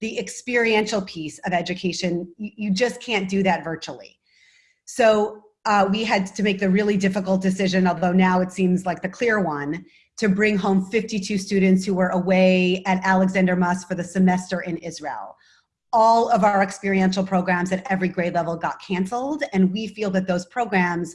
the experiential piece of education, you, just can't do that virtually. So uh, we had to make the really difficult decision, although now it seems like the clear one, to bring home 52 students who were away at Alexander Muss for the semester in Israel. All of our experiential programs at every grade level got canceled, and we feel that those programs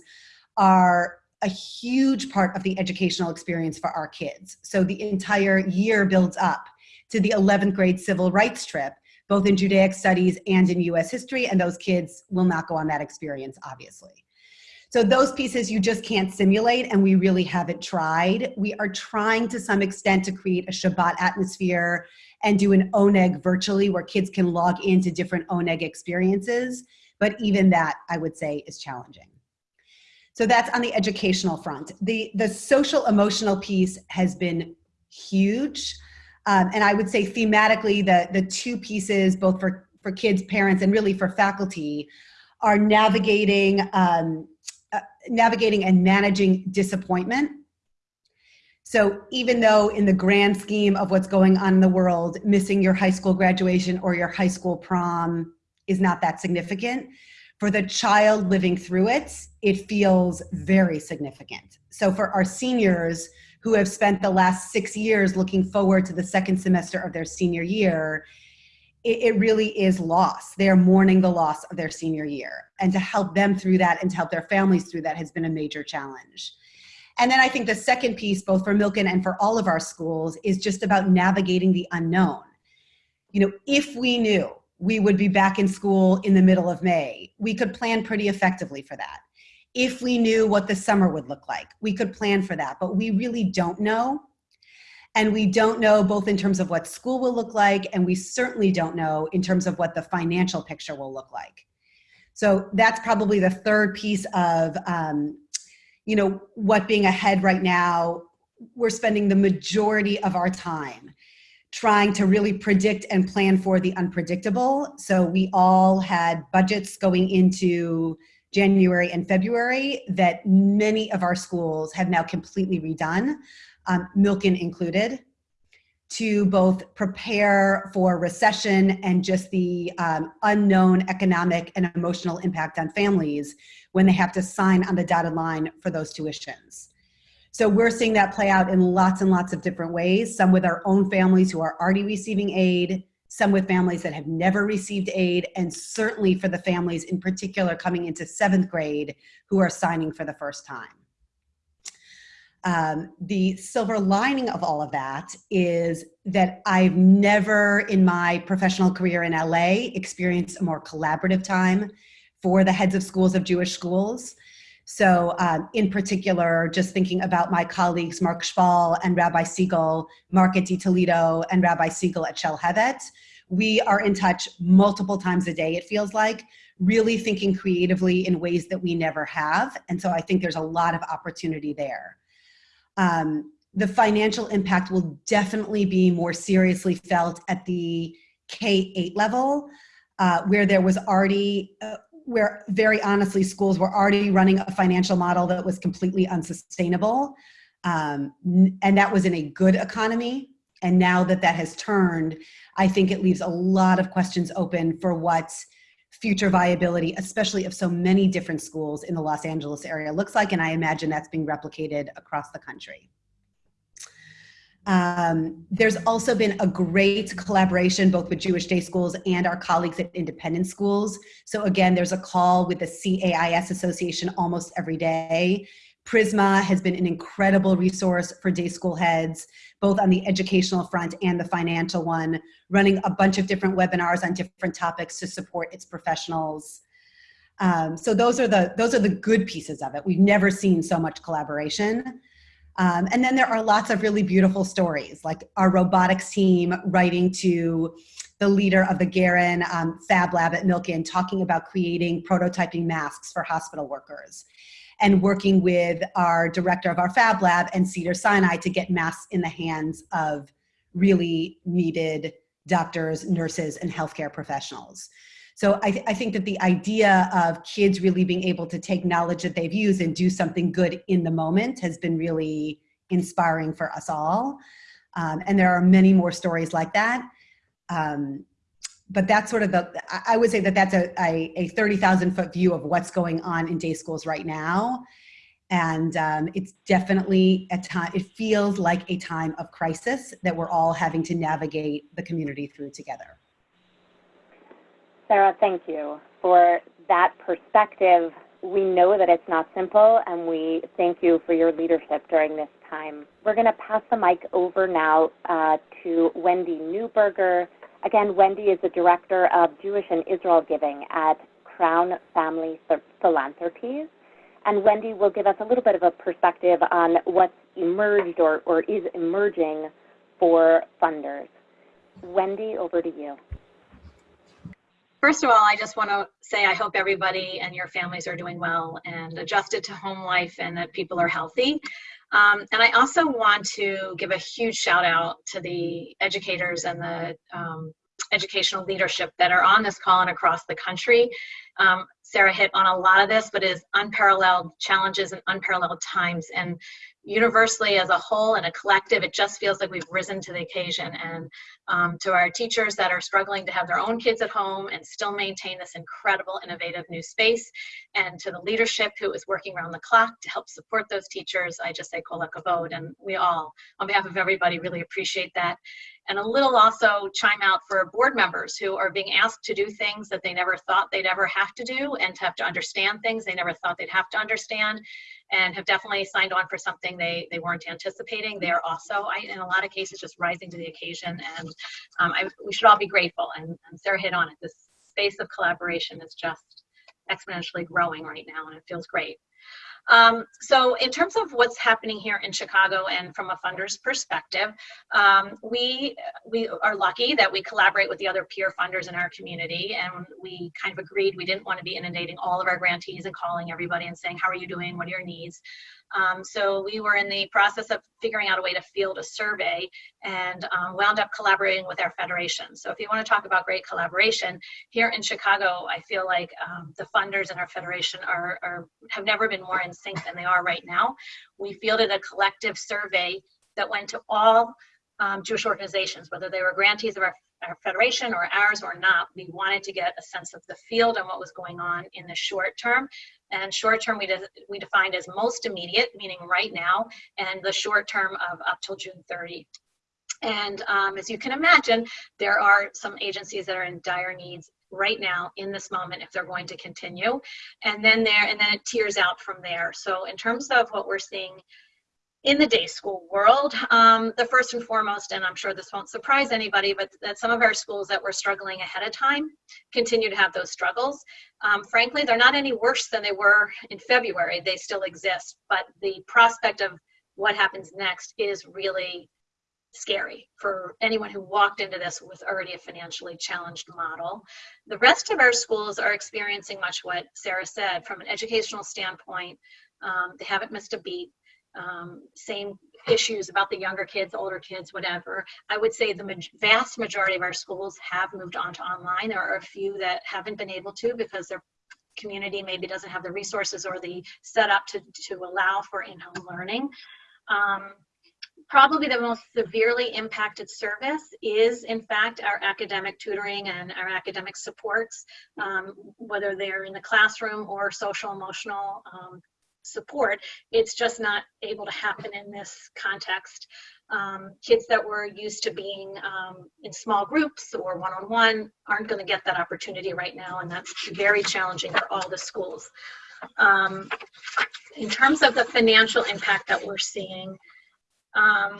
are a huge part of the educational experience for our kids. So the entire year builds up to the 11th grade civil rights trip, both in Judaic studies and in US history, and those kids will not go on that experience, obviously. So those pieces you just can't simulate and we really haven't tried. We are trying to some extent to create a Shabbat atmosphere and do an oneg virtually where kids can log into different oneg experiences. But even that I would say is challenging. So that's on the educational front. The, the social emotional piece has been huge. Um, and I would say thematically the, the two pieces, both for, for kids, parents, and really for faculty, are navigating um, uh, navigating and managing disappointment. So even though in the grand scheme of what's going on in the world, missing your high school graduation or your high school prom is not that significant, for the child living through it, it feels very significant. So for our seniors who have spent the last six years looking forward to the second semester of their senior year, it, it really is loss. They're mourning the loss of their senior year. And to help them through that and to help their families through that has been a major challenge. And then I think the second piece, both for Milken and for all of our schools, is just about navigating the unknown. You know, if we knew we would be back in school in the middle of May, we could plan pretty effectively for that. If we knew what the summer would look like, we could plan for that, but we really don't know. And we don't know both in terms of what school will look like, and we certainly don't know in terms of what the financial picture will look like. So that's probably the third piece of, um, you know, what being ahead right now, we're spending the majority of our time trying to really predict and plan for the unpredictable. So we all had budgets going into January and February that many of our schools have now completely redone um, Milken included, to both prepare for recession and just the um, unknown economic and emotional impact on families when they have to sign on the dotted line for those tuitions. So we're seeing that play out in lots and lots of different ways, some with our own families who are already receiving aid, some with families that have never received aid, and certainly for the families in particular coming into seventh grade who are signing for the first time. Um, the silver lining of all of that is that I've never in my professional career in LA experienced a more collaborative time for the heads of schools of Jewish schools. So um, in particular, just thinking about my colleagues, Mark Shpall and Rabbi Segal, Mark at Toledo and Rabbi Segal at Shalhevet, we are in touch multiple times a day, it feels like, really thinking creatively in ways that we never have. And so I think there's a lot of opportunity there. Um, the financial impact will definitely be more seriously felt at the K-8 level, uh, where there was already, uh, where very honestly schools were already running a financial model that was completely unsustainable. Um, and that was in a good economy. And now that that has turned, I think it leaves a lot of questions open for what future viability, especially of so many different schools in the Los Angeles area looks like, and I imagine that's being replicated across the country. Um, there's also been a great collaboration both with Jewish day schools and our colleagues at independent schools. So again, there's a call with the CAIS Association almost every day Prizmah has been an incredible resource for day school heads, both on the educational front and the financial one, running a bunch of different webinars on different topics to support its professionals. Um, so those are the those are the good pieces of it. We've never seen so much collaboration. Um, and then there are lots of really beautiful stories, like our robotics team writing to the leader of the Geren um, Fab Lab at Milken, talking about creating prototyping masks for hospital workers and working with our director of our Fab Lab and Cedar Sinai to get masks in the hands of really needed doctors, nurses, and healthcare professionals. So I, th I, think that the idea of kids really being able to take knowledge that they've used and do something good in the moment has been really inspiring for us all. Um, and there are many more stories like that. Um, but that's sort of the, I would say that that's a, a, a 30,000 foot view of what's going on in day schools right now. And um, it's definitely a time, it feels like a time of crisis that we're all having to navigate the community through together. Sarah, thank you for that perspective. We know that it's not simple, and we thank you for your leadership during this time. We're going to pass the mic over now uh, to Wendy Newberger. Again, Wendy is the Director of Jewish and Israel Giving at Crown Family Philanthropies. And Wendy will give us a little bit of a perspective on what's emerged or, or is emerging for funders. Wendy, over to you. First of all, I just want to say I hope everybody and your families are doing well and adjusted to home life and that people are healthy. Um, and I also want to give a huge shout out to the educators and the um, educational leadership that are on this call and across the country. Um, Sarah hit on a lot of this, but is unparalleled challenges and unparalleled times. And universally as a whole and a collective, it just feels like we've risen to the occasion. And um, to our teachers that are struggling to have their own kids at home and still maintain this incredible, innovative new space, and to the leadership who is working around the clock to help support those teachers, I just say kol hakavod, and we all, on behalf of everybody, really appreciate that. And a little also chime out for board members who are being asked to do things that they never thought they'd ever have to do and to have to understand things they never thought they'd have to understand and have definitely signed on for something they, they weren't anticipating. They are also, I, in a lot of cases, just rising to the occasion. And um, I, we should all be grateful. And, and Sarah hit on it. This space of collaboration is just exponentially growing right now, and it feels great. Um, so in terms of what's happening here in Chicago and from a funder's perspective, um, we, we are lucky that we collaborate with the other peer funders in our community and we kind of agreed we didn't want to be inundating all of our grantees and calling everybody and saying, how are you doing? What are your needs? Um, so we were in the process of figuring out a way to field a survey and um, wound up collaborating with our federation. So if you want to talk about great collaboration, here in Chicago, I feel like um, the funders in our federation are, are, have never been more in sync than they are right now. We fielded a collective survey that went to all um, Jewish organizations, whether they were grantees of our our federation or ours or not, we wanted to get a sense of the field and what was going on in the short term. And short term we, de we defined as most immediate, meaning right now, and the short term of up till June 30. And um, as you can imagine, there are some agencies that are in dire needs right now in this moment if they're going to continue. And then there, and then it tears out from there. So in terms of what we're seeing in the day school world, um, the first and foremost, and I'm sure this won't surprise anybody, but that some of our schools that were struggling ahead of time continue to have those struggles. Um, frankly, they're not any worse than they were in February. They still exist, but the prospect of what happens next is really scary for anyone who walked into this with already a financially challenged model. The rest of our schools are experiencing much what Sarah said from an educational standpoint. Um, they haven't missed a beat um, same issues about the younger kids, older kids, whatever. I would say the ma vast majority of our schools have moved on to online. There are a few that haven't been able to because their community maybe doesn't have the resources or the setup to, to allow for in-home learning. Um, probably the most severely impacted service is in fact our academic tutoring and our academic supports um, whether they're in the classroom or social emotional um, support. It's just not able to happen in this context. Um, kids that were used to being um, in small groups or one-on-one -on -one aren't going to get that opportunity right now, and that's very challenging for all the schools. Um, in terms of the financial impact that we're seeing, um,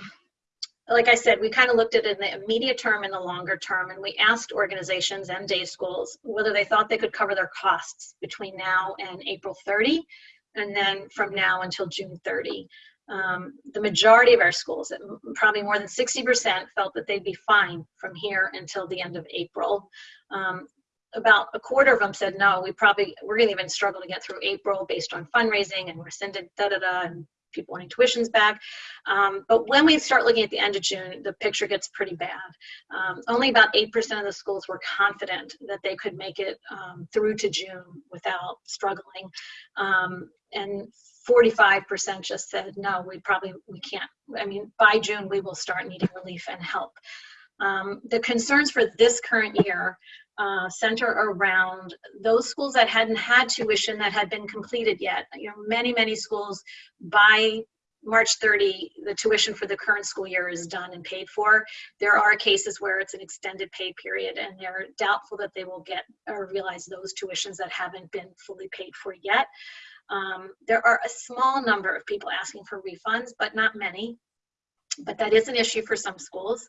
like I said, we kind of looked at it in the immediate term and the longer term, and we asked organizations and day schools whether they thought they could cover their costs between now and April 30 and then from now until June 30. Um, the majority of our schools, probably more than 60%, felt that they'd be fine from here until the end of April. Um, about a quarter of them said, no, we probably, we're gonna even struggle to get through April based on fundraising and rescinded da-da-da and people wanting tuitions back. Um, but when we start looking at the end of June, the picture gets pretty bad. Um, only about 8% of the schools were confident that they could make it um, through to June without struggling. Um, and 45% just said, no, we probably, we can't. I mean, by June, we will start needing relief and help. Um, the concerns for this current year uh, center around those schools that hadn't had tuition that had been completed yet. You know, many, many schools by March 30, the tuition for the current school year is done and paid for. There are cases where it's an extended pay period and they're doubtful that they will get or realize those tuitions that haven't been fully paid for yet. Um, there are a small number of people asking for refunds, but not many. But that is an issue for some schools.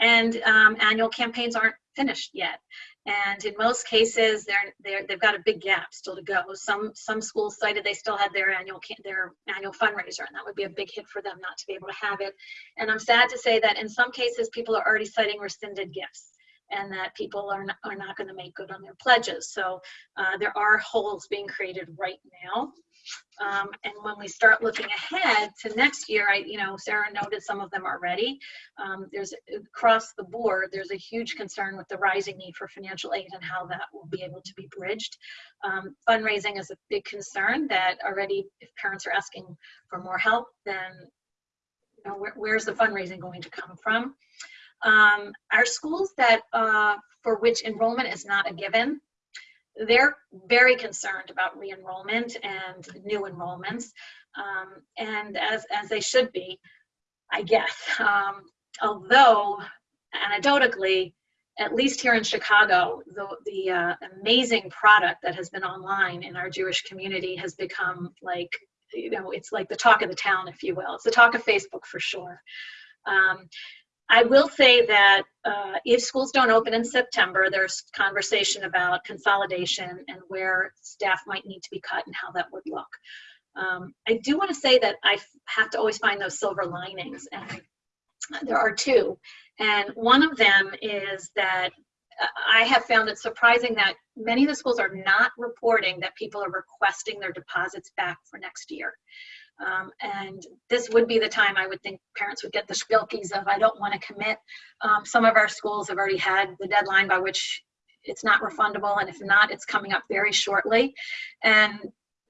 And um, annual campaigns aren't finished yet. And in most cases, they're, they're, they've got a big gap still to go. Some, some schools cited they still had their annual, their annual fundraiser, and that would be a big hit for them not to be able to have it. And I'm sad to say that in some cases, people are already citing rescinded gifts and that people are not, are not going to make good on their pledges. So uh, there are holes being created right now. Um, and when we start looking ahead to next year, I, you know, Sarah noted some of them already. Um, there's across the board, there's a huge concern with the rising need for financial aid and how that will be able to be bridged. Um, fundraising is a big concern that already, if parents are asking for more help, then you know, where, where's the fundraising going to come from? Um, our schools that uh, for which enrollment is not a given, they're very concerned about re-enrollment and new enrollments, um, and as, as they should be, I guess. Um, although, anecdotally, at least here in Chicago, the, the uh, amazing product that has been online in our Jewish community has become like, you know, it's like the talk of the town, if you will. It's the talk of Facebook for sure. Um, I will say that uh, if schools don't open in September, there's conversation about consolidation and where staff might need to be cut and how that would look. Um, I do want to say that I have to always find those silver linings, and there are two. And one of them is that uh, I have found it surprising that many of the schools are not reporting that people are requesting their deposits back for next year. Um, and this would be the time I would think parents would get the spilkies of I don't want to commit. Um, some of our schools have already had the deadline by which it's not refundable, and if not, it's coming up very shortly. And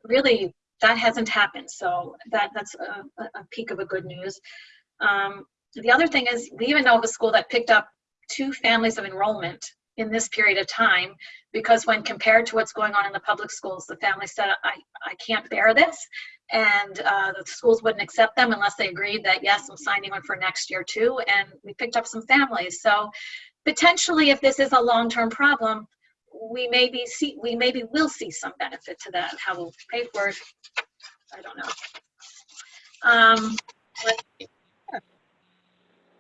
really, that hasn't happened. So that that's a, a peak of a good news. Um, the other thing is we even know of a school that picked up two families of enrollment in this period of time because when compared to what's going on in the public schools, the family said, I, I can't bear this. And uh, the schools wouldn't accept them unless they agreed that, yes, I'm signing one for next year too. And we picked up some families. So potentially, if this is a long-term problem, we maybe see, we maybe will see some benefit to that. How we'll pay for it, I don't know. Um, uh,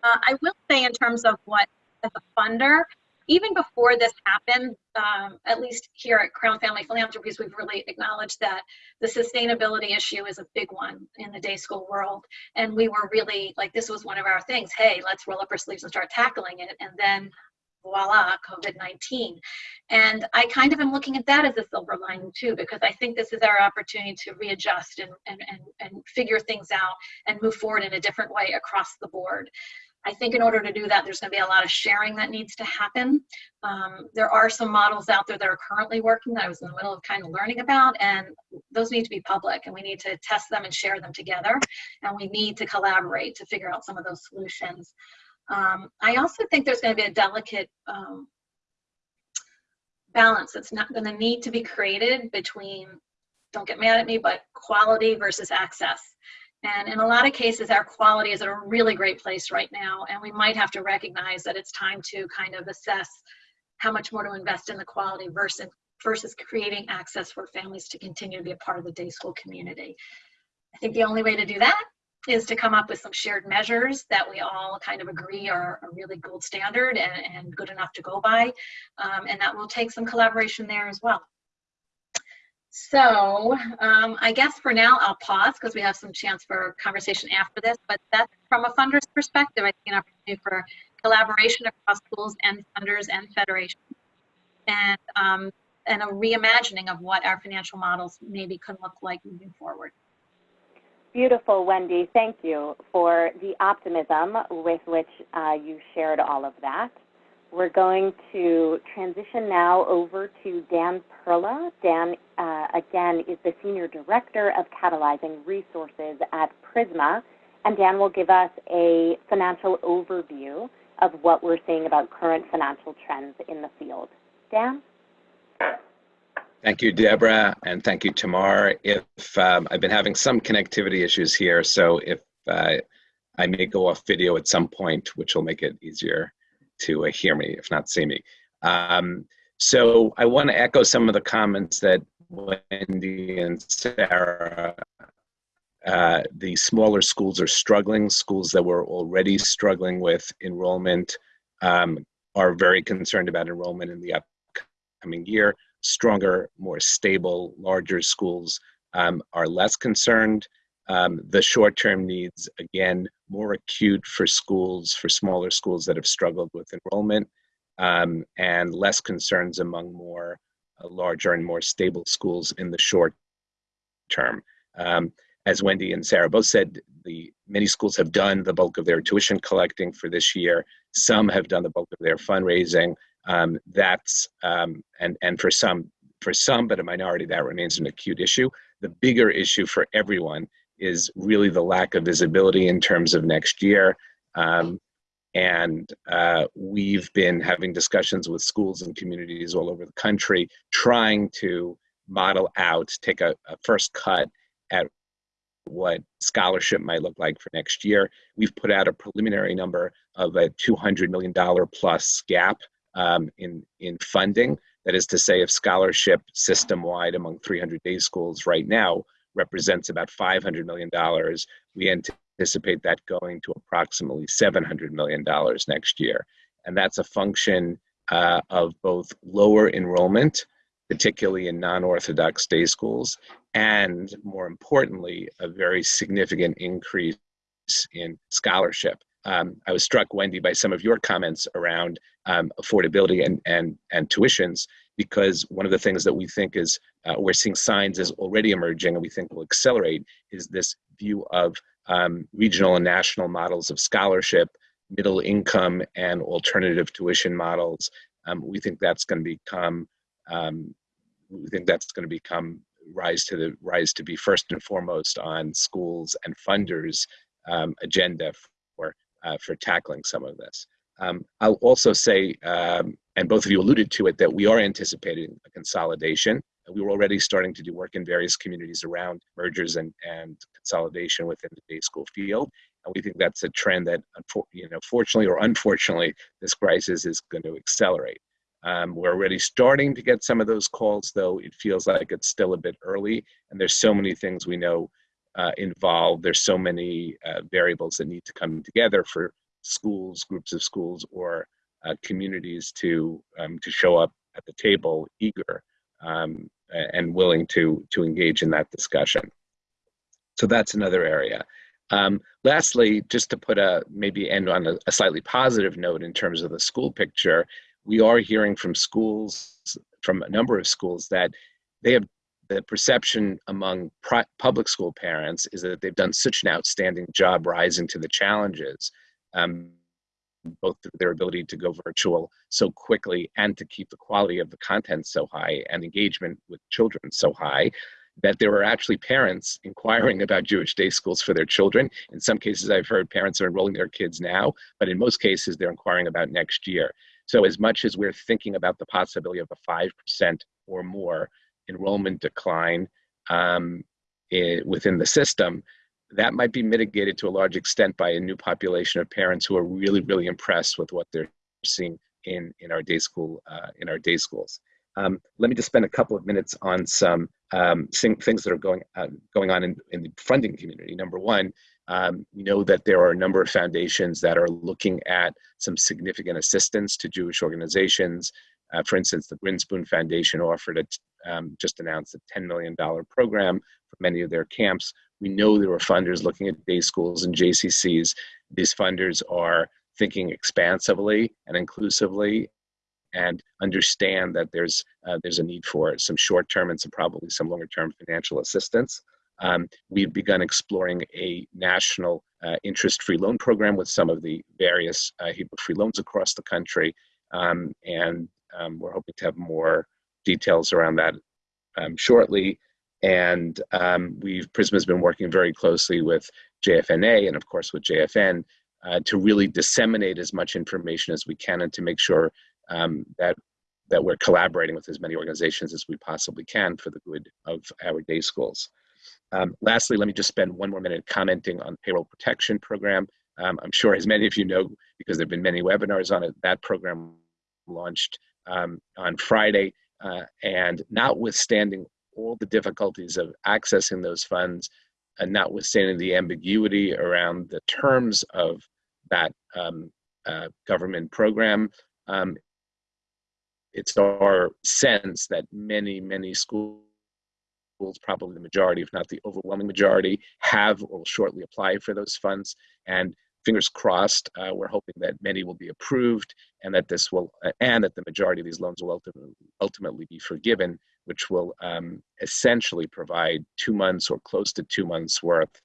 I will say in terms of what as a funder, even before this happened, um, at least here at Crown Family Philanthropies, we've really acknowledged that the sustainability issue is a big one in the day school world. And we were really like, this was one of our things. Hey, let's roll up our sleeves and start tackling it. And then voila, COVID-19. And I kind of am looking at that as a silver lining too, because I think this is our opportunity to readjust and, and, and, and figure things out and move forward in a different way across the board. I think in order to do that, there's going to be a lot of sharing that needs to happen. Um, there are some models out there that are currently working that I was in the middle of kind of learning about, and those need to be public, and we need to test them and share them together, and we need to collaborate to figure out some of those solutions. Um, I also think there's going to be a delicate um, balance that's not going to need to be created between, don't get mad at me, but quality versus access. And in a lot of cases, our quality is at a really great place right now, and we might have to recognize that it's time to kind of assess how much more to invest in the quality versus, versus creating access for families to continue to be a part of the day school community. I think the only way to do that is to come up with some shared measures that we all kind of agree are a really gold standard and, and good enough to go by. Um, and that will take some collaboration there as well. So um, I guess for now I'll pause because we have some chance for conversation after this, but that's from a funder's perspective, I see an opportunity for collaboration across schools and funders and federations and, um, and a reimagining of what our financial models maybe could look like moving forward. Beautiful, Wendy. Thank you for the optimism with which uh, you shared all of that. We're going to transition now over to Dan Perla. Dan, uh, again, is the Senior Director of Catalyzing Resources at Prizmah, and Dan will give us a financial overview of what we're seeing about current financial trends in the field. Dan? Thank you, Deborah, and thank you, Tamar. If um, I've been having some connectivity issues here, so if uh, I may go off video at some point, which will make it easier to uh, hear me, if not see me. Um, so I want to echo some of the comments that Wendy and Sarah. Uh, the smaller schools are struggling. Schools that were already struggling with enrollment um, are very concerned about enrollment in the upcoming year stronger, more stable, larger schools um, are less concerned. Um, the short term needs, again, more acute for schools, for smaller schools that have struggled with enrollment, um, and less concerns among more larger and more stable schools in the short term. Um, as Wendy and Sarah both said, the many schools have done the bulk of their tuition collecting for this year. Some have done the bulk of their fundraising um, that's um, and and for some for some but a minority that remains an acute issue the bigger issue for everyone is really the lack of visibility in terms of next year um, and uh, we've been having discussions with schools and communities all over the country trying to model out take a, a first cut at what scholarship might look like for next year we've put out a preliminary number of a $200 million plus gap um, in, in funding. That is to say, if scholarship system wide among 300 day schools right now represents about $500 million, we anticipate that going to approximately $700 million next year. And that's a function uh, of both lower enrollment, particularly in non Orthodox day schools, and more importantly, a very significant increase in scholarship. Um, I was struck, Wendy, by some of your comments around um, affordability and, and, and tuitions, because one of the things that we think is uh, we're seeing signs is already emerging and we think will accelerate is this view of um, regional and national models of scholarship, middle income and alternative tuition models. Um, we think that's going to become, um, we think that's going to become rise to the rise to be first and foremost on schools and funders um, agenda for uh, for tackling some of this. Um, I'll also say, um, and both of you alluded to it, that we are anticipating a consolidation. We were already starting to do work in various communities around mergers and, and consolidation within the day school field. And we think that's a trend that, you know, fortunately or unfortunately, this crisis is going to accelerate. Um, we're already starting to get some of those calls, though it feels like it's still a bit early. And there's so many things we know uh, involved. There's so many uh, variables that need to come together for schools, groups of schools, or uh, communities to um, to show up at the table, eager um, and willing to to engage in that discussion. So that's another area. Um, lastly, just to put a maybe end on a, a, slightly positive note in terms of the school picture, we are hearing from schools, from a number of schools, that they have the perception among public school parents is that they've done such an outstanding job rising to the challenges um, both through their ability to go virtual so quickly and to keep the quality of the content so high and engagement with children so high that there are actually parents inquiring about Jewish day schools for their children. In some cases, I've heard parents are enrolling their kids now, but in most cases, they're inquiring about next year. So, as much as we're thinking about the possibility of a 5% or more enrollment decline um, it, within the system, that might be mitigated to a large extent by a new population of parents who are really, really impressed with what they're seeing in, in our day school uh, in our day schools. Um, let me just spend a couple of minutes on some um, things that are going uh, going on in, in the funding community. Number one, um, we know that there are a number of foundations that are looking at some significant assistance to Jewish organizations. Uh, for instance, the Grinspoon Foundation offered a, um, just announced a $10 million program for many of their camps we know there are funders looking at day schools and JCCs. These funders are thinking expansively and inclusively and understand that there's uh, there's a need for some short-term and some probably some longer-term financial assistance. Um, we've begun exploring a national uh, interest-free loan program with some of the various uh, Hebrew-free loans across the country, um, and um, we're hoping to have more details around that um, shortly. And um, we've Prizmah has been working very closely with JFNA and of course with JFN uh, to really disseminate as much information as we can and to make sure um, that that we're collaborating with as many organizations as we possibly can for the good of our day schools. Um, lastly, let me just spend one more minute commenting on payroll protection program. Um, I'm sure as many of you know, because there have been many webinars on it, that program launched um, on Friday. Uh, and notwithstanding all the difficulties of accessing those funds, and notwithstanding the ambiguity around the terms of that um, uh, government program, um, it's our sense that many, many schools, probably the majority, if not the overwhelming majority, have or will shortly apply for those funds. And fingers crossed, uh, we're hoping that many will be approved and that this will, uh, and that the majority of these loans will ultimately, ultimately be forgiven, which will um, essentially provide two months or close to two months worth,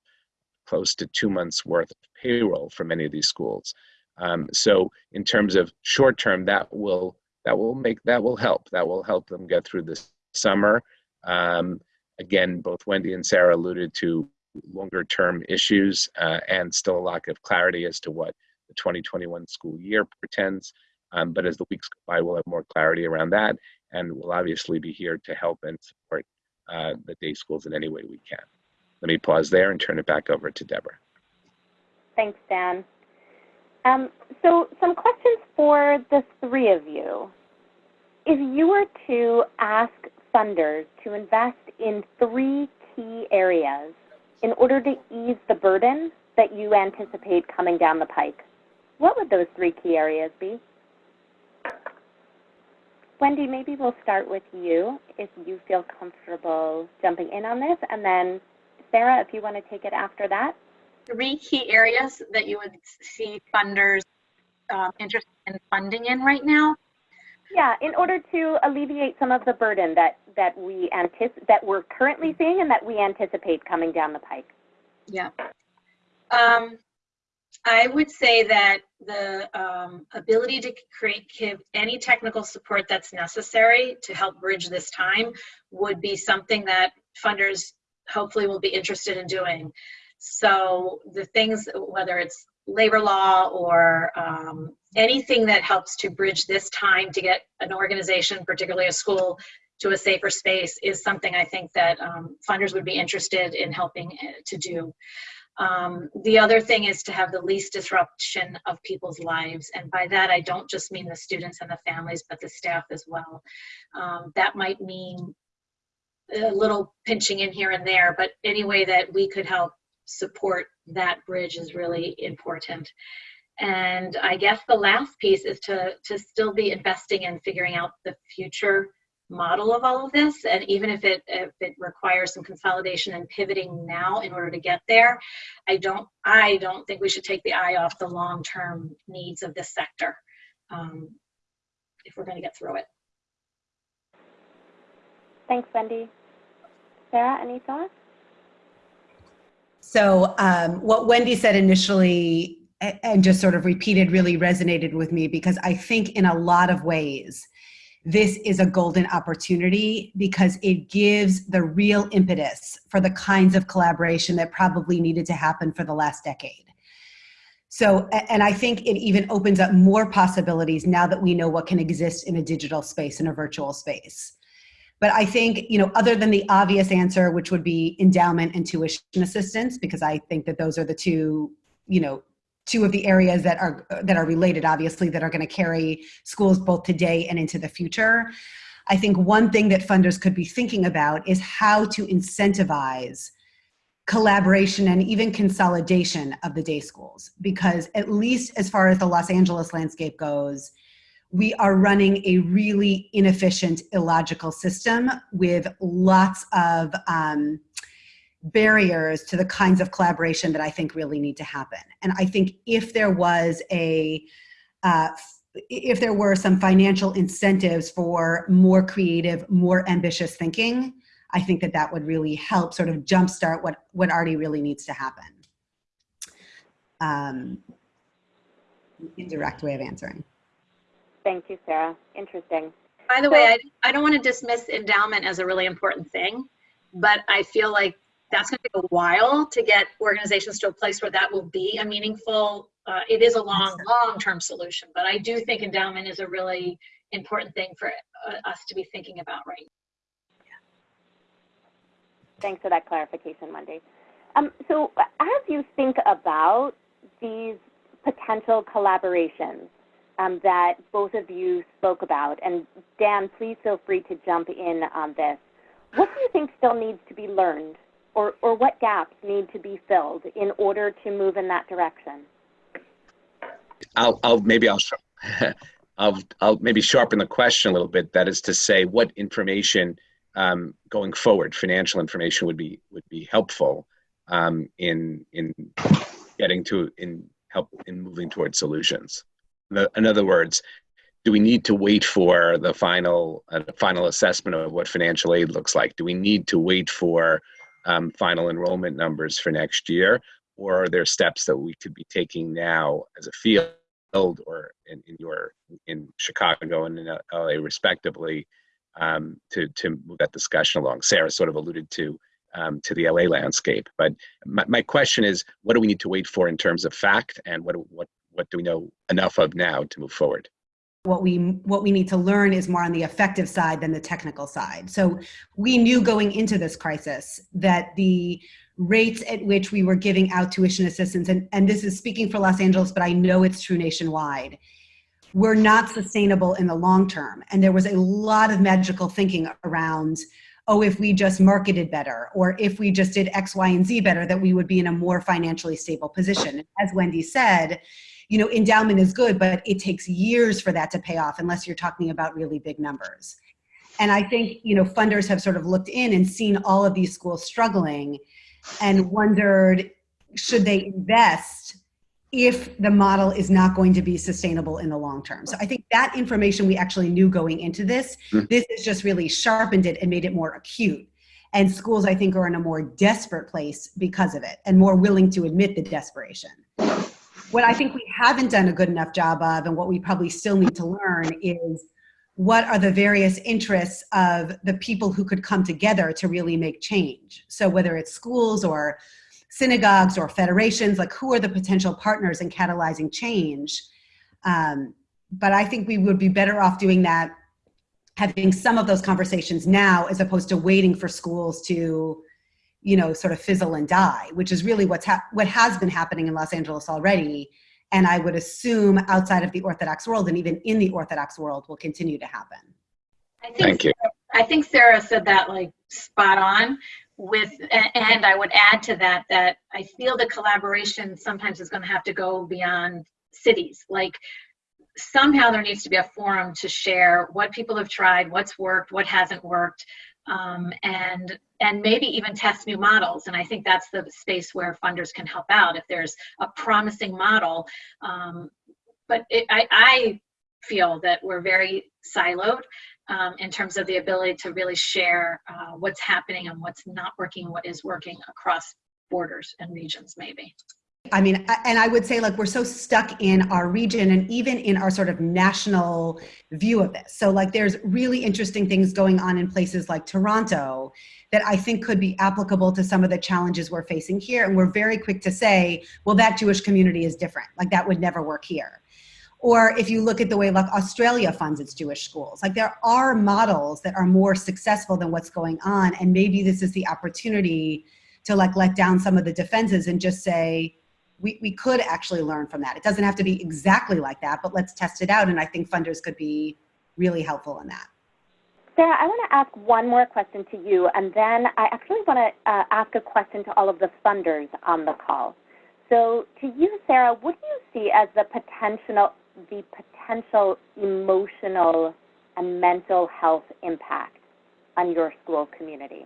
close to two months worth of payroll for many of these schools. Um, so in terms of short term, that will that will make that will help. That will help them get through this summer. Um, again, both Wendy and Sarah alluded to longer term issues uh, and still a lack of clarity as to what the 2021 school year pretends. Um, but as the weeks go by, we'll have more clarity around that, and we'll obviously be here to help and support uh, the day schools in any way we can. Let me pause there and turn it back over to Deborah. Thanks, Dan. Um, so some questions for the three of you. If you were to ask funders to invest in three key areas in order to ease the burden that you anticipate coming down the pike, what would those three key areas be? Wendy, maybe we'll start with you if you feel comfortable jumping in on this, and then Sarah, if you want to take it after that. Three key areas that you would see funders um, interested in funding in right now. Yeah, in order to alleviate some of the burden that, that we anticipate, that we're currently seeing and that we anticipate coming down the pike. Yeah. Um, I would say that the um, ability to create give any technical support that's necessary to help bridge this time would be something that funders hopefully will be interested in doing. So the things, whether it's labor law or um, anything that helps to bridge this time to get an organization, particularly a school, to a safer space is something I think that um, funders would be interested in helping uh, to do. Um, the other thing is to have the least disruption of people's lives. And by that, I don't just mean the students and the families, but the staff as well. Um, that might mean a little pinching in here and there, but any way that we could help support that bridge is really important. And I guess the last piece is to, to still be investing in figuring out the future model of all of this. And even if it, if it requires some consolidation and pivoting now in order to get there, I don't, I don't think we should take the eye off the long-term needs of this sector um, if we're going to get through it. Thanks, Wendy. Sarah, any thoughts? So um, what Wendy said initially and just sort of repeated really resonated with me because I think in a lot of ways, this is a golden opportunity because it gives the real impetus for the kinds of collaboration that probably needed to happen for the last decade. So, and I think it even opens up more possibilities now that we know what can exist in a digital space, in a virtual space. But I think, you know, other than the obvious answer, which would be endowment and tuition assistance, because I think that those are the two, you know, two of the areas that are that are related obviously that are going to carry schools both today and into the future. I think one thing that funders could be thinking about is how to incentivize collaboration and even consolidation of the day schools. Because at least as far as the los angeles landscape goes we are running a really inefficient illogical system with lots of um, barriers to the kinds of collaboration that I think really need to happen. And I think if there was a, uh, if there were some financial incentives for more creative, more ambitious thinking, I think that that would really help sort of jumpstart what, what already really needs to happen. Um, indirect way of answering. Thank you, Sarah. Interesting. By the so, way, I, I don't want to dismiss endowment as a really important thing, but I feel like that's going to take a while to get organizations to a place where that will be a meaningful uh, it is a long, long-term solution, but I do think endowment is a really important thing for uh, us to be thinking about right now. Thanks for that clarification, Wendy. Um, so as you think about these potential collaborations um, that both of you spoke about, and Dan, please feel free to jump in on this, what do you think still needs to be learned or, or what gaps need to be filled in order to move in that direction? I'll, I'll maybe I'll, I'll, I'll maybe sharpen the question a little bit. That is to say, what information um, going forward, financial information would be would be helpful um, in in getting to in help in moving towards solutions. In other words, do we need to wait for the final uh, final assessment of what financial aid looks like? Do we need to wait for um, final enrollment numbers for next year, or are there steps that we could be taking now as a field or in, in your in Chicago and in LA respectively um, to to move that discussion along? Sarah sort of alluded to um, to the LA landscape, but my, my question is, what do we need to wait for in terms of fact, and what what what do we know enough of now to move forward? What we what we need to learn is more on the effective side than the technical side. So we knew going into this crisis that the rates at which we were giving out tuition assistance and, and this is speaking for los angeles but i know it's true nationwide were not sustainable in the long term. And there was a lot of magical thinking around oh if we just marketed better or if we just did x y and z better that we would be in a more financially stable position. As wendy said you know, endowment is good, but it takes years for that to pay off unless you're talking about really big numbers. And I think, you know, funders have sort of looked in and seen all of these schools struggling and wondered, should they invest if the model is not going to be sustainable in the long term. So I think that information we actually knew going into this, mm. this has just really sharpened it and made it more acute. And schools, I think, are in a more desperate place because of it and more willing to admit the desperation what I think we haven't done a good enough job of, and what we probably still need to learn, is what are the various interests of the people who could come together to really make change. So whether it's schools or synagogues or federations, like who are the potential partners in catalyzing change? Um, but I think we would be better off doing that, having some of those conversations now, as opposed to waiting for schools to you know, sort of fizzle and die, which is really what's ha- what has been happening in Los Angeles already. And I would assume outside of the Orthodox world and even in the Orthodox world will continue to happen. I think, Thank you. I think Sarah said that like spot on with, and I would add to that, that I feel the collaboration sometimes is going to have to go beyond cities. Like somehow there needs to be a forum to share what people have tried, what's worked, what hasn't worked, um, and and maybe even test new models. And I think that's the space where funders can help out if there's a promising model. Um, but it, I, I, feel that we're very siloed um, in terms of the ability to really share uh, what's happening and what's not working, what is working across borders and regions maybe. I mean, and I would say like we're so stuck in our region and even in our sort of national view of this. So like there's really interesting things going on in places like Toronto that I think could be applicable to some of the challenges we're facing here. And we're very quick to say, well, that Jewish community is different. Like that would never work here. Or if you look at the way like Australia funds its Jewish schools, like there are models that are more successful than what's going on. And maybe this is the opportunity to like let down some of the defenses and just say, we, we could actually learn from that. It doesn't have to be exactly like that, but let's test it out. And I think funders could be really helpful in that. Sarah, I want to ask one more question to you, and then I actually want to uh, ask a question to all of the funders on the call. So, to you, Sarah, what do you see as the potential, the potential emotional and mental health impact on your school community?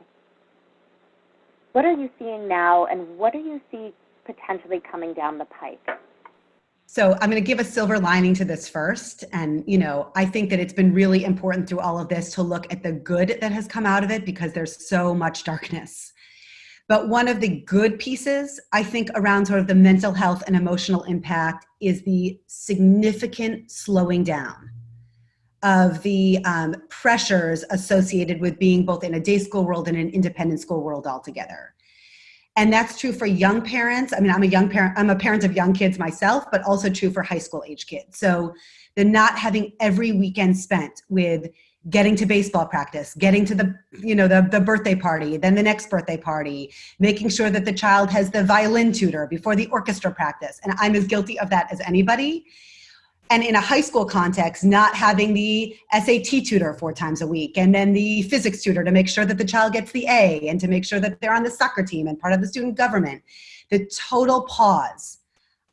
What are you seeing now, and what do you see potentially coming down the pike? So I'm going to give a silver lining to this first. And, you know, I think that it's been really important through all of this to look at the good that has come out of it because there's so much darkness. But one of the good pieces, I think, around sort of the mental health and emotional impact is the significant slowing down of the um, pressures associated with being both in a day school world and an independent school world altogether. And that's true for young parents. I mean, I'm a young parent, I'm a parent of young kids myself, but also true for high school age kids. So the not having every weekend spent with getting to baseball practice, getting to the, you know, the, the birthday party, then the next birthday party, making sure that the child has the violin tutor before the orchestra practice. And I'm as guilty of that as anybody. And in a high school context, not having the SAT tutor four times a week, and then the physics tutor to make sure that the child gets the A, and to make sure that they're on the soccer team and part of the student government. The total pause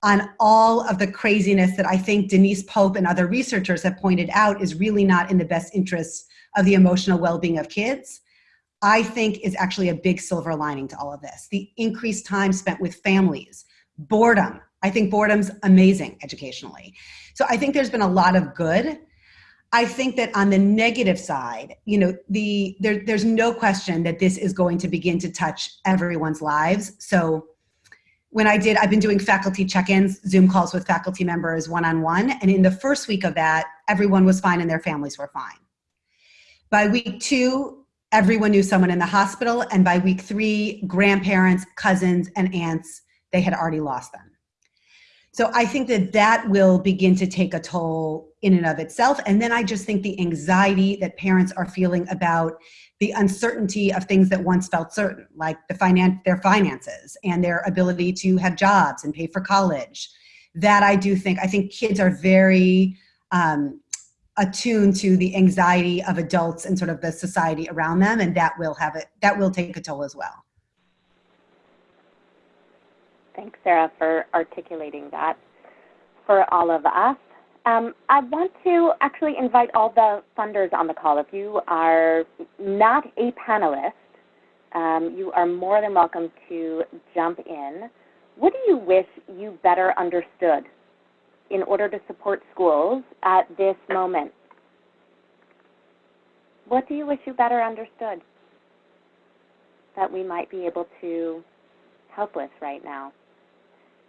on all of the craziness that I think Denise Pope and other researchers have pointed out is really not in the best interests of the emotional well-being of kids, I think is actually a big silver lining to all of this. The increased time spent with families, boredom. I think boredom's amazing educationally. So I think there's been a lot of good. I think that on the negative side, you know, the there, there's no question that this is going to begin to touch everyone's lives. So when I did, I've been doing faculty check-ins, Zoom calls with faculty members one-on-one, and in the first week of that, everyone was fine and their families were fine. By week two, everyone knew someone in the hospital, and by week three, grandparents, cousins, and aunts, they had already lost them. So I think that that will begin to take a toll in and of itself. And then I just think the anxiety that parents are feeling about the uncertainty of things that once felt certain, like the finan their finances and their ability to have jobs and pay for college. That I do think, I think kids are very um, attuned to the anxiety of adults and sort of the society around them, and that will have it, that will take a toll as well. Thanks, Sarah, for articulating that for all of us. Um, I want to actually invite all the funders on the call. If you are not a panelist, um, you are more than welcome to jump in. What do you wish you better understood in order to support schools at this moment? What do you wish you better understood that we might be able to help with right now?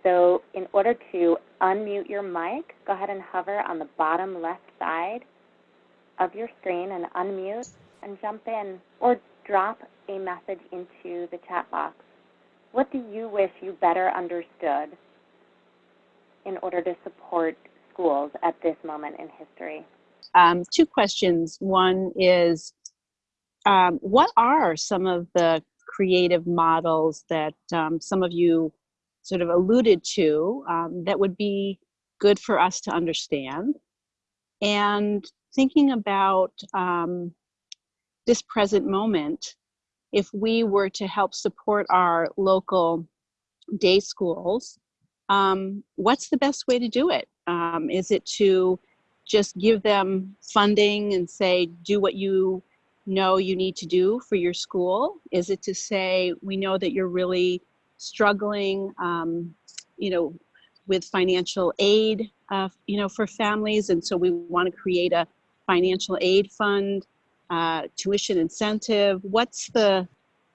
So in order to unmute your mic, go ahead and hover on the bottom left side of your screen and unmute and jump in or drop a message into the chat box. What do you wish you better understood in order to support schools at this moment in history? Um, two questions. One is, um, what are some of the creative models that um, some of you sort of alluded to um, that would be good for us to understand. And thinking about um, this present moment, if we were to help support our local day schools, um, what's the best way to do it? Um, is it to just give them funding and say, do what you know you need to do for your school? Is it to say, we know that you're really struggling, um, you know, with financial aid, uh, you know, for families. And so we want to create a financial aid fund, uh, tuition incentive. What's the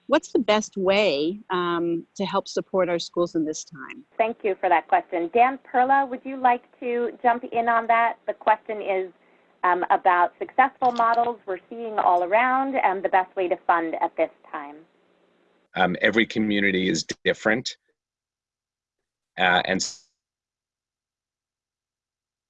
what's the best way um, to help support our schools in this time? Thank you for that question. Dan Perla, would you like to jump in on that? The question is um, about successful models we're seeing all around and the best way to fund at this time. Um, every community is different. Uh, and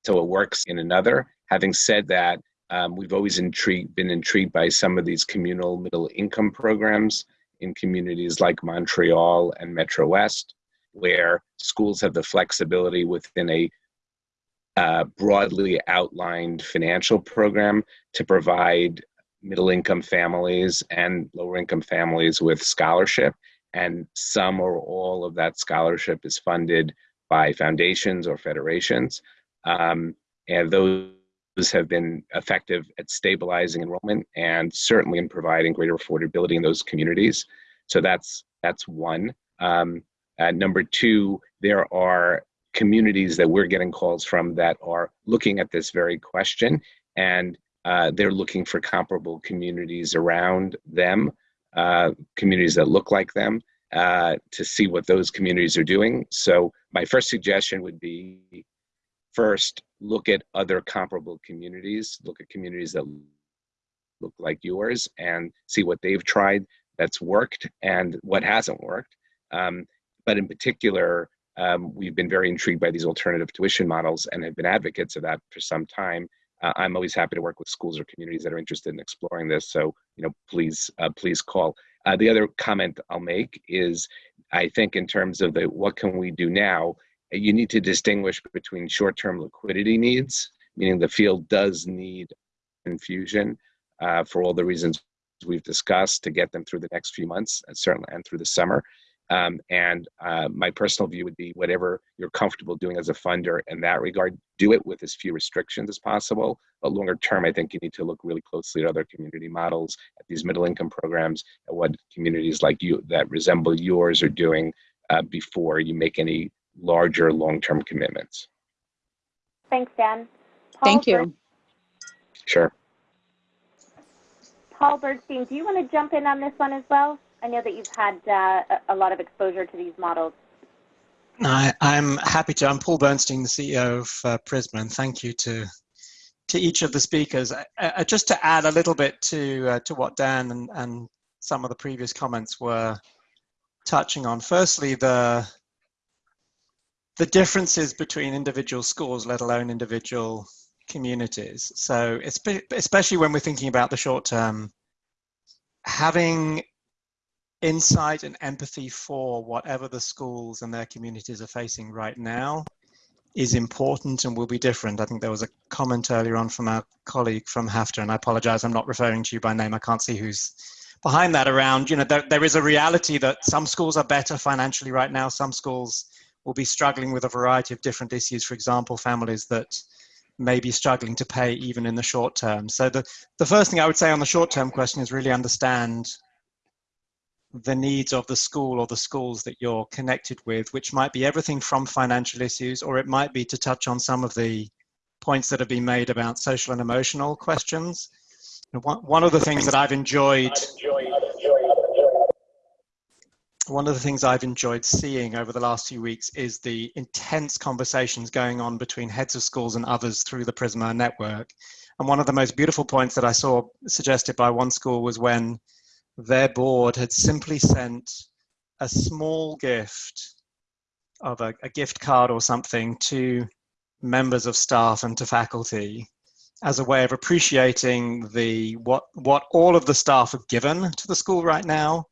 so it works in another. Having said that, um, we've always intrigued, been intrigued by some of these communal middle income programs in communities like Montreal and Metro West, where schools have the flexibility within a uh, broadly outlined financial program to provide middle income families and lower income families with scholarship. And some or all of that scholarship is funded by foundations or federations. Um, and those have been effective at stabilizing enrollment and certainly in providing greater affordability in those communities. So that's that's one. Um, number two there are communities that we're getting calls from that are looking at this very question. And uh, they're looking for comparable communities around them, uh, communities that look like them, uh, to see what those communities are doing. So my first suggestion would be first, look at other comparable communities, look at communities that look like yours and see what they've tried that's worked and what hasn't worked. Um, but in particular, um, we've been very intrigued by these alternative tuition models and have been advocates of that for some time. Uh, I'm always happy to work with schools or communities that are interested in exploring this. So, you know, please, uh, please call. Uh, the other comment I'll make is, I think in terms of the what can we do now, you need to distinguish between short-term liquidity needs, meaning the field does need infusion uh, for all the reasons we've discussed to get them through the next few months and certainly and through the summer. Um, and uh, my personal view would be whatever you're comfortable doing as a funder in that regard, do it with as few restrictions as possible. But longer term, I think you need to look really closely at other community models, at these middle income programs, at what communities like you that resemble yours are doing uh, before you make any larger long term commitments. Thanks, Dan. Paul Thank you. Bern- Sure. Paul Bernstein, do you want to jump in on this one as well? I know that you've had uh, a lot of exposure to these models. I, I'm happy to. I'm Paul Bernstein, the CEO of uh, Prizmah, and thank you to to each of the speakers. Just to add a little bit to uh, to what Dan and, and some of the previous comments were touching on. Firstly, the the differences between individual schools, let alone individual communities. So, espe- especially when we're thinking about the short term, having insight and empathy for whatever the schools and their communities are facing right now is important and will be different. I think there was a comment earlier on from our colleague from HAFTA, and I apologize, I'm not referring to you by name. I can't see who's behind that around, you know, there, there is a reality that some schools are better financially right now. Some schools will be struggling with a variety of different issues. For example, families that may be struggling to pay even in the short term. So the, the first thing I would say on the short term question is really understand the needs of the school or the schools that you're connected with, which might be everything from financial issues, or it might be to touch on some of the points that have been made about social and emotional questions. One, of the things that I've enjoyed, one of the things I've enjoyed seeing over the last few weeks is the intense conversations going on between heads of schools and others through the Prizmah network. And one of the most beautiful points that I saw suggested by one school was when their board had simply sent a small gift of a, a, gift card or something to members of staff and to faculty as a way of appreciating the what what all of the staff have given to the school right now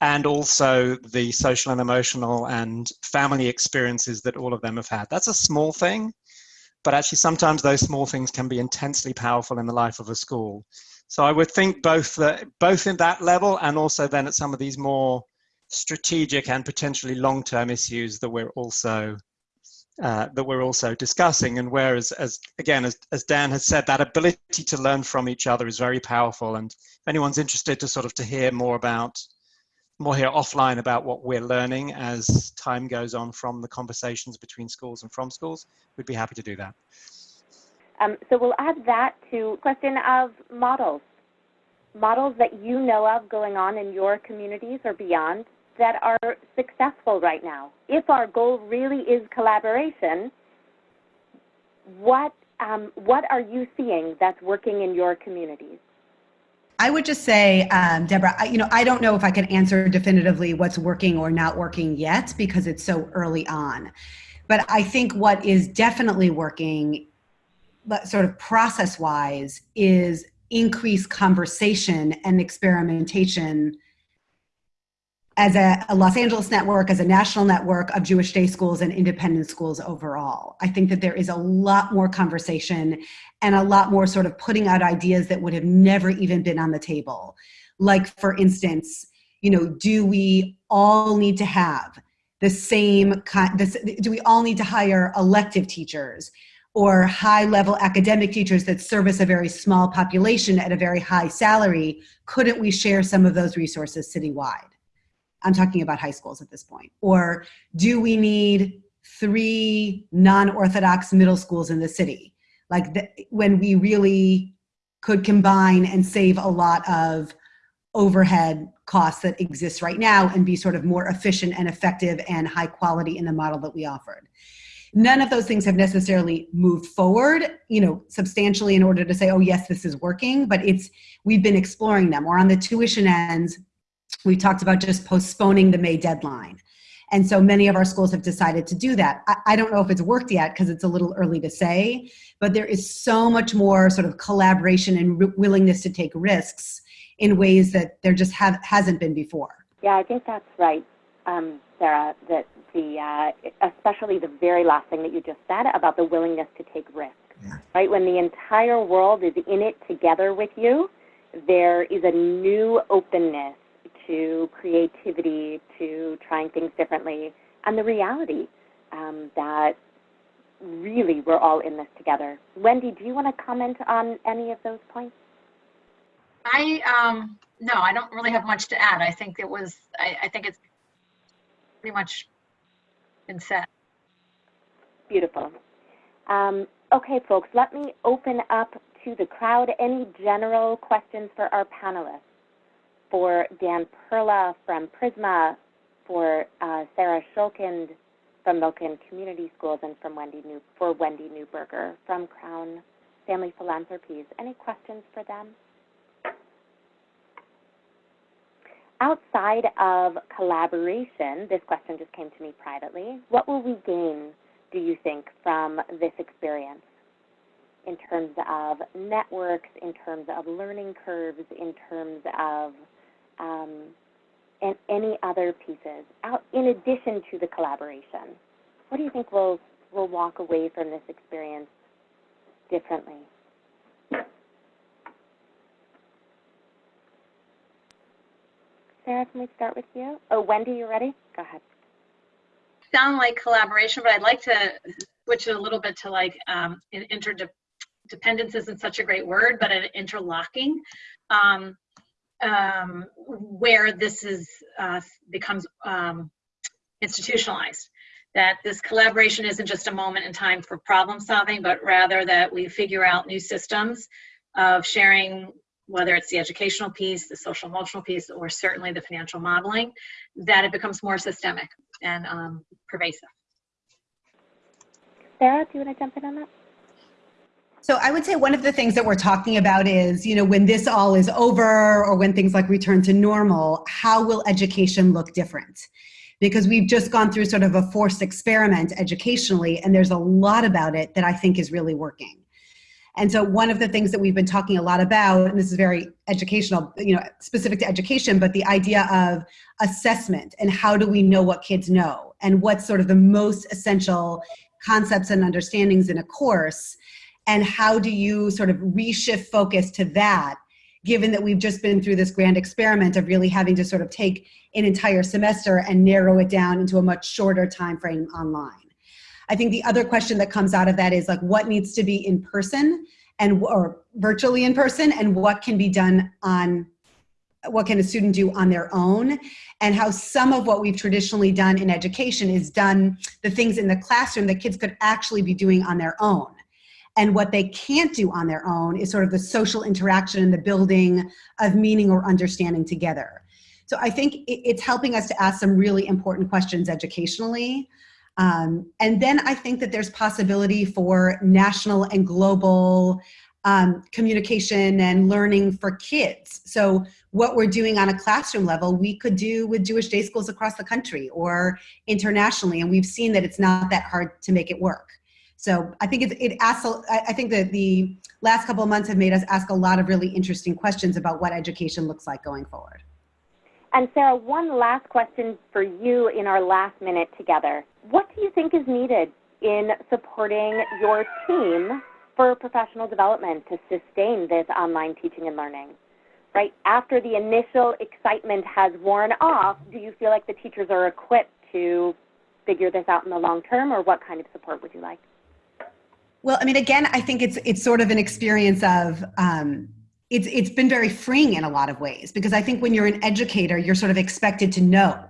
and also the social and emotional and family experiences that all of them have had. That's a small thing but actually sometimes those small things can be intensely powerful in the life of a school so I would think both uh, both in that level and also then at some of these more strategic and potentially long-term issues that we're also uh, that we're also discussing. And whereas, as again, as, as Dan has said, that ability to learn from each other is very powerful. And if anyone's interested to sort of to hear more about more here offline about what we're learning as time goes on from the conversations between schools and from schools, we'd be happy to do that. Um, so we'll add that to question of models, models that you know of going on in your communities or beyond that are successful right now. If our goal really is collaboration, what um, what are you seeing that's working in your communities? I would just say, um, Deborah, I, you know, I don't know if I can answer definitively what's working or not working yet because it's so early on. But I think what is definitely working but sort of process wise is increased conversation and experimentation as a, a, Los Angeles network, as a national network of Jewish day schools and independent schools overall. I think that there is a lot more conversation and a lot more sort of putting out ideas that would have never even been on the table. Like, for instance, you know, do we all need to have the same kind, this, do we all need to hire elective teachers? Or high level academic teachers that service a very small population at a very high salary, couldn't we share some of those resources citywide? I'm talking about high schools at this point. Or do we need three non-Orthodox middle schools in the city? Like the, when we really could combine and save a lot of overhead costs that exist right now and be sort of more efficient and effective and high quality in the model that we offered none of those things have necessarily moved forward you know substantially in order to say oh yes this is working but it's we've been exploring them or on the tuition ends we talked about just postponing the may deadline And so many of our schools have decided to do that. I, I don't know if it's worked yet because it's a little early to say, but there is so much more sort of collaboration and willingness to take risks in ways that there just have, hasn't been before. Yeah, I think that's right, um, Sarah. That the uh, especially the very last thing that you just said about the willingness to take risks. Yeah. Right when the entire world is in it together with you, there is a new openness to creativity, to trying things differently, and the reality um, that really we're all in this together. Wendy, do you want to comment on any of those points? I, um, no, I don't really have much to add. I think it was, I, I think it's pretty much been said. Beautiful. Um, okay, folks, let me open up to the crowd. Any general questions for our panelists? For Dan Perla from Prizmah, for uh, Sarah Shulkind from Milken Community Schools, and from Wendy New for Wendy Newberger from Crown Family Philanthropies. Any questions for them? Outside of collaboration, this question just came to me privately. What will we gain, do you think, from this experience in terms of networks, in terms of learning curves, in terms of um, and any other pieces, out, in addition to the collaboration? What do you think we'll, we'll walk away from this experience differently? Sarah, can we start with you? Oh, Wendy, you ready? Go ahead. Sound like collaboration, but I'd like to switch it a little bit to like um, interdependence isn't such a great word, but an interlocking, um, um, where this is uh, becomes um, institutionalized. That this collaboration isn't just a moment in time for problem solving, but rather that we figure out new systems of sharing whether it's the educational piece, the social emotional piece, or certainly the financial modeling, that it becomes more systemic and um, pervasive. Sarah, do you want to jump in on that? So I would say one of the things that we're talking about is, you know, when this all is over or when things like return to normal, how will education look different? Because we've just gone through sort of a forced experiment educationally, and there's a lot about it that I think is really working. And so one of the things that we've been talking a lot about, and this is very educational, you know, specific to education, but the idea of assessment and how do we know what kids know? And what's sort of the most essential concepts and understandings in a course? And how do you sort of reshift focus to that given that we've just been through this grand experiment of really having to sort of take an entire semester and narrow it down into a much shorter time frame online I think the other question that comes out of that is like what needs to be in person and or virtually in person and what can be done on what can a student do on their own? And how some of what we've traditionally done in education is done the things in the classroom that kids could actually be doing on their own. And what they can't do on their own is sort of the social interaction and the building of meaning or understanding together. So i think it's helping us to ask some really important questions educationally um, and then I think that there's possibility for national and global um, communication and learning for kids. So what we're doing on a classroom level, we could do with Jewish day schools across the country or internationally. And we've seen that it's not that hard to make it work. So I think it, it asks, I think that the last couple of months have made us ask a lot of really interesting questions about what education looks like going forward. And Sarah, one last question for you in our last minute together. What do you think is needed in supporting your team for professional development to sustain this online teaching and learning? Right after the initial excitement has worn off, do you feel like the teachers are equipped to figure this out in the long term, or what kind of support would you like? Well, I mean, again, I think it's it's sort of an experience of um, it's it's been very freeing in a lot of ways because I think when you're an educator, you're sort of expected to know.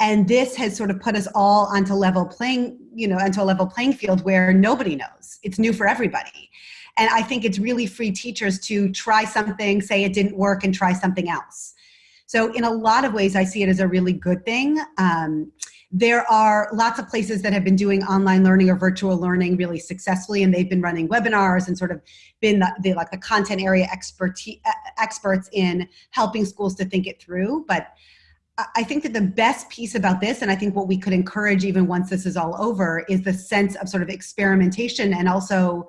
And this has sort of put us all onto level playing, you know, onto a level playing field where nobody knows. It's new for everybody. And I think it's really free teachers to try something, say it didn't work, and try something else. So in a lot of ways, I see it as a really good thing. Um, there are lots of places that have been doing online learning or virtual learning really successfully, and they've been running webinars and sort of been the, the like the content area expertise, experts in helping schools to think it through. But I- think that the best piece about this, and I think what we could encourage even once this is all over, is the sense of sort of experimentation and also,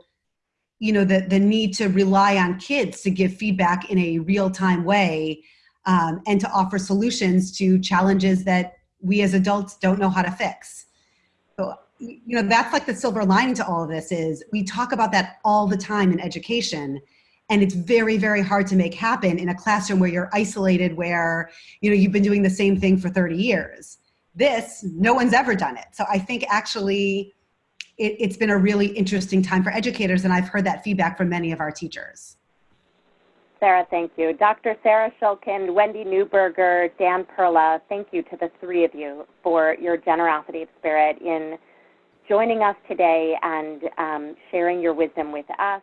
you know, the, the need to rely on kids to give feedback in a real time way um, and to offer solutions to challenges that we as adults don't know how to fix. So, you know, that's like the silver lining to all of this is we talk about that all the time in education. And it's very, very hard to make happen in a classroom where you're isolated, where, you know, you've been doing the same thing for 30 years. This, no one's ever done it. So I think actually it, it's been a really interesting time for educators. And I've heard that feedback from many of our teachers. Sarah, thank you. Dr. Sarah Shulkin, Wendy Newberger, Dan Perla, thank you to the three of you for your generosity of spirit in joining us today and um, sharing your wisdom with us.